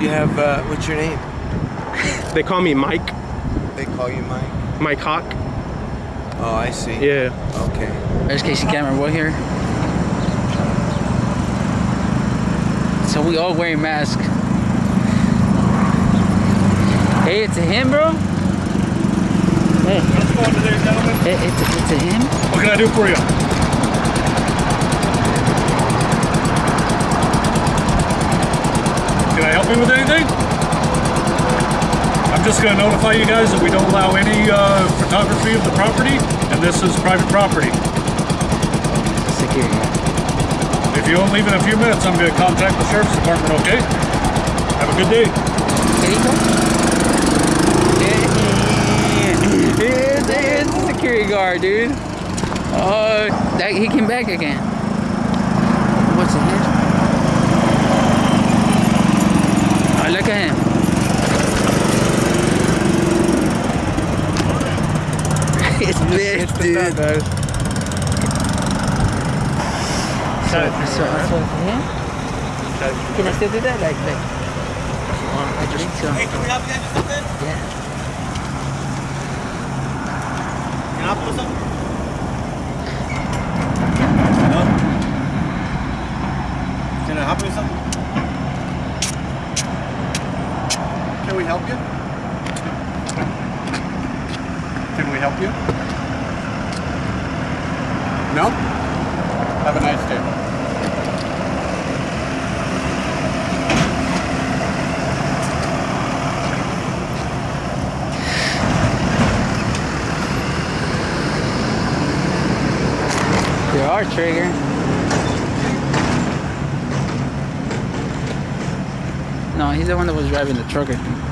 Do you have, uh, what's your name? They call me Mike. They call you Mike? Mike Hawk. Oh, I see. Yeah. Okay. There's Casey Cameron Boy here. So we all wearing masks. Hey, it's a him, bro. Hey, How's it going today, gentlemen? it, it's, it's a him. What can I do for you? Can with anything. I'm just going to notify you guys that we don't allow any uh, photography of the property, and this is private property. Security. If you don't leave in a few minutes, I'm going to contact the sheriff's department, okay? Have a good day. It's, it's a security guard, dude. Oh, that, he came back again. What's in here? Look at him. it's this, dude. So, so, so him? Can I still do that? Like, like, I think so. Hey, can we help you guys with something? Yeah. Can I help you with something? No? Can I help you with something? We help you? Can we help you? No? Have a nice day. You are trigger. No, he's the one that was driving the truck, I think.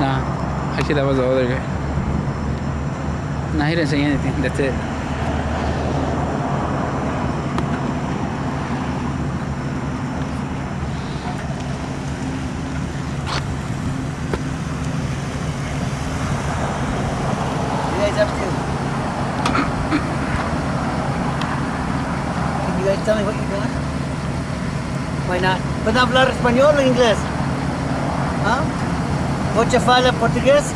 Nah, actually that was the other guy. Nah, he didn't say anything. That's it. Tell me what you're doing? Why not? ¿Pueden hablar español o inglés? Huh? Voce fala portugués?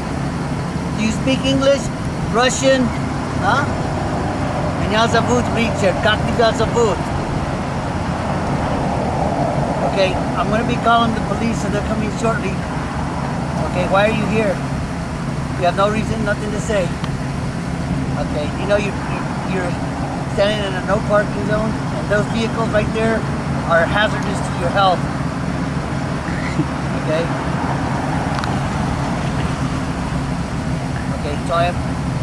Do you speak English? Russian? Huh? Меня зовут Richard. Как тебя зовут? Okay, I'm gonna be calling the police and they're coming shortly. Okay, why are you here? You have no reason, nothing to say. Okay, you know you you're standing in a no parking zone, and those vehicles right there are hazardous to your health. Okay. So I am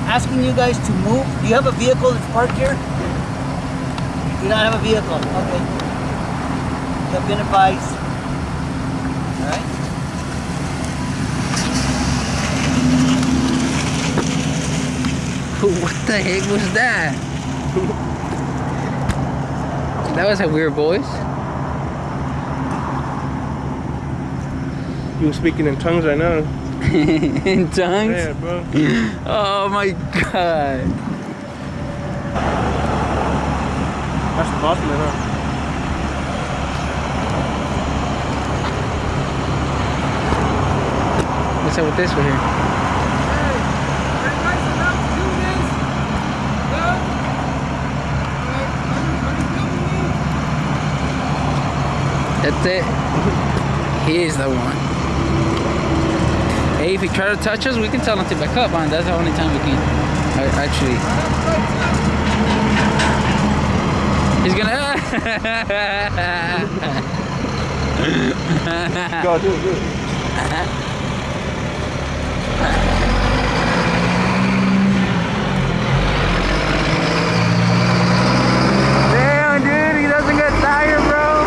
asking you guys to move. Do you have a vehicle that's parked here? You do not have a vehicle. Okay. You have been advised. All right. What the heck was that? that was a weird voice. You were speaking in tongues, I know. In tongues? Yeah, bro. Oh my god. That's man, huh? What's up with this one here? That's it. He is the one. Hey, if he try to touch us, we can tell him to back up, man. That's the only time we can actually. He's gonna. Go, do it, do it. Damn, dude, he doesn't get tired, bro.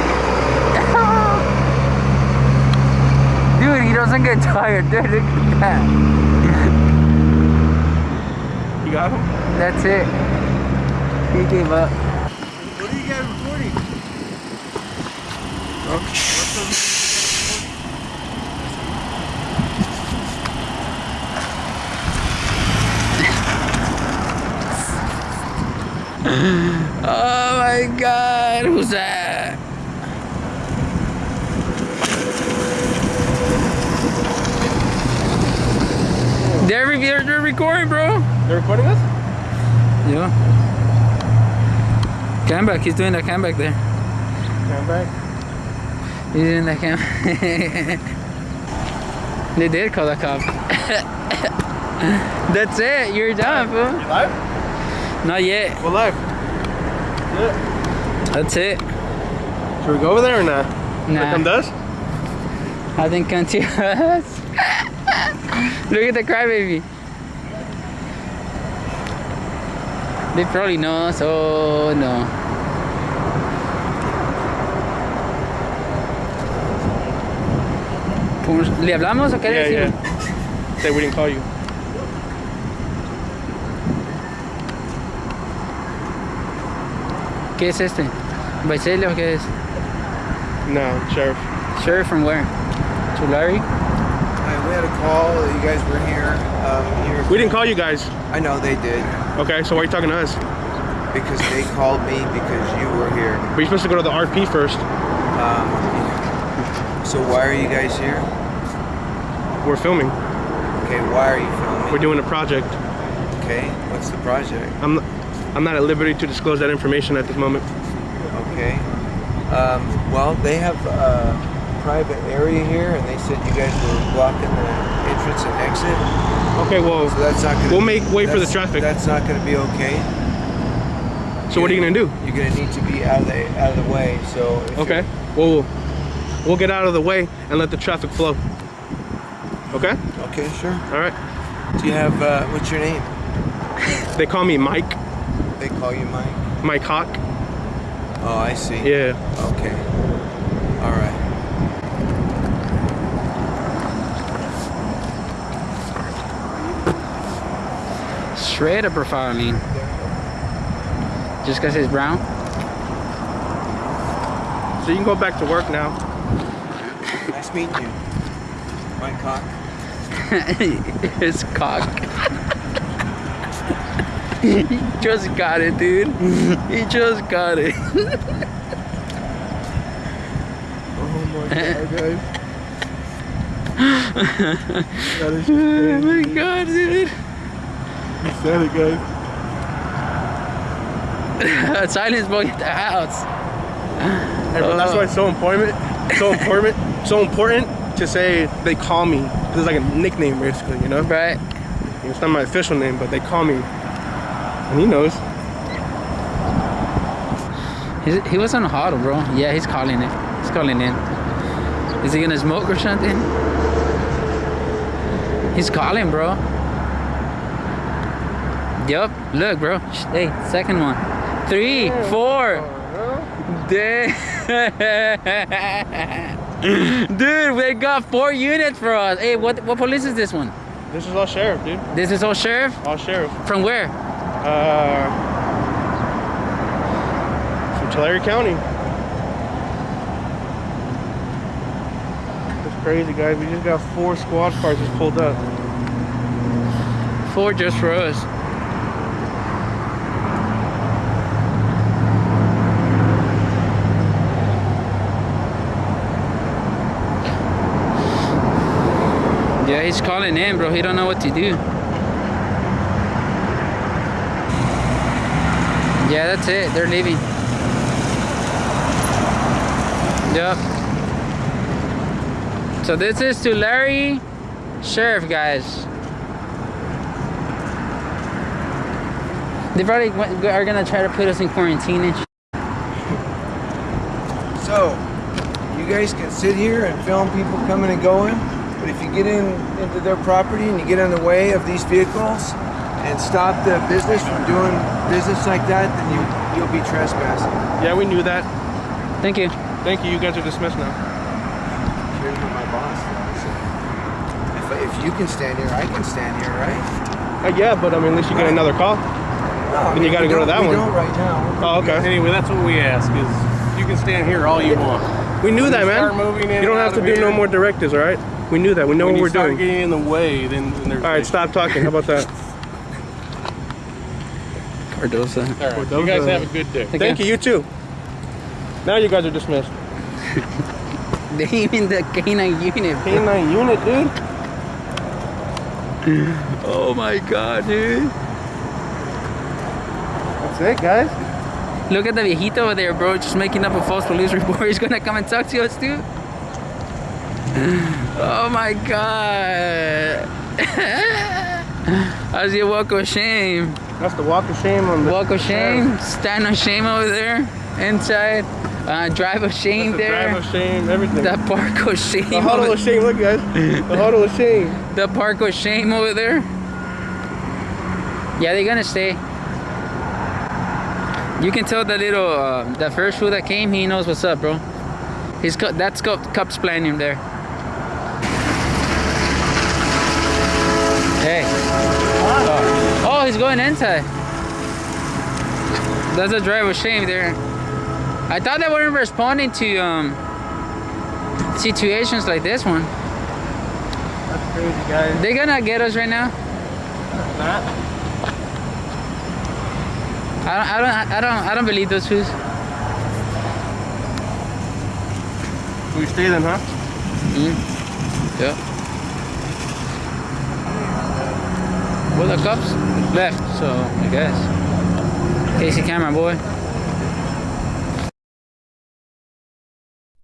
dude, he get tired, dude. Look at that. You got him? That's it. He gave up. What are you guys recording? Oh my god, who's that? They're, re- they're, recording, bro. They're recording us? Yeah. Comeback. He's doing that comeback there. Come back. He's doing that cam. they did call the cops. That's it. You're done, fool. You live? Not yet. We're live. That's it. Should we go over there or not? Nah. Come to us? I think come to us. Look at the crybaby. They probably know us. Oh no. ¿Le hablamos o qué le Yeah, decimos? yeah. We didn't call you. ¿Qué es este? ¿Baicelio o qué es? No, sheriff. Sure, from where? Tulare? We had a call that you guys were here. Um, you were- We didn't call you guys. I know they did Okay, so why are you talking to us? because they called me because you were here. But you're supposed to go to the RP first. Um, so why are you guys here? We're filming. Okay, why are you filming? We're doing a project. Okay, what's the project? I'm I'm not at liberty to disclose that information at this moment. Okay. Um, well, they have a private area here, and they said you guys were blocking the entrance and exit. Okay, well, So that's not gonna. We'll be- make way for the traffic. That's not gonna be okay. so what are you gonna do? You're gonna need to be out of the out of the way. So. Okay. you're- Well, we'll we'll get out of the way and let the traffic flow. Okay. Okay, sure. All right. Do you have uh, what's your name? They call me Mike. They call you Mike. Mike Hawk. Oh, I see. Yeah. Okay. All right. Straight up profiling. Just because he's brown? So you can go back to work now. Nice meeting you. My Cock. His cock. he just got it, dude. He just got it. Oh my god, guys. that is oh my god, dude. You said it, guys. Silence boy at the house. Hey, bro, that's why it's so important. So important. so important to say they call me. 'Cause It's like a nickname, basically. You know. Right? It's not my official name, but they call me. And he knows. He's, he was on huddle, bro. Yeah, he's calling it. He's calling in. Is he gonna smoke or something? He's calling, bro. Yup. Look, bro. Hey, second one. Three, four. Damn. Dude, they got four units for us. Hey, what what police is this one? This is all sheriff, dude. This is all sheriff? All sheriff. From where? Uh, from Tulare County. That's crazy, guys. We just got four squad cars just pulled up. Four just for us. Yeah, he's calling in, bro. He don't know what to do. Yeah, that's it. They're leaving. Yep. So this is Tulare Sheriff, guys. They probably are gonna try to put us in quarantine and So, you guys can sit here and film people coming and going, but if you get in into their property and you get in the way of these vehicles and stop the business from doing business like that, then you you'll be trespassing. Yeah, we knew that. Thank you. Thank you. You guys are dismissed now. Here's what my boss does. If, if you can stand here, I can stand here, right? Uh, yeah, but I mean, at least you get another call. No, I Then you gotta go to that we one. don't right now. Oh, okay. Anyway, that's what we ask is you can stand here all you want. We knew When that, man. moving in you don't have to of do no more directives, all right? We knew that. We know when what we're start doing. getting in the way, then, then there's All right, stop talking. How about that? Cardosa. All right. those You guys have a good day. Thank you. You too. Now you guys are dismissed. They even the canine unit. bro. K9 unit, dude. oh my god, dude. That's it, guys. Look at the viejito over there, bro, just making up a false police report. He's gonna come and talk to us, dude. Oh my god. How's your walk of shame? That's the walk of shame on the Walk of shame, stand of shame over there, inside, uh, drive of shame the there, drive of shame, everything. the park of shame, the huddle of shame. Look, guys. The huddle of shame. the park of shame over there. Yeah, they're gonna stay. You can tell the little, uh, the first fool that came, he knows what's up, bro. He's that's cup, cups playing him there. Hey. Oh. oh, he's going inside. That's a drive of shame there. I thought they weren't responding to um situations like this one. That's crazy, guys. They're gonna get us right now. Not. I don't, I don't, I don't, I don't believe those fools. We stay then, huh? Yeah. Well, the cops left, so I guess. Casey camera boy.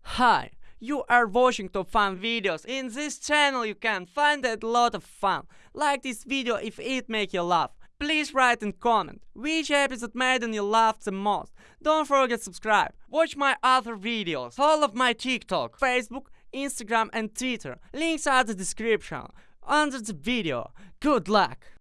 Hi, you are watching top fun videos. In this channel you can find a lot of fun. Like this video if it make you laugh. Please write and comment which episode made you laugh the most. Don't forget subscribe. Watch my other videos. all of my TikTok, Facebook, Instagram and Twitter. Links are the description under the video. Good luck.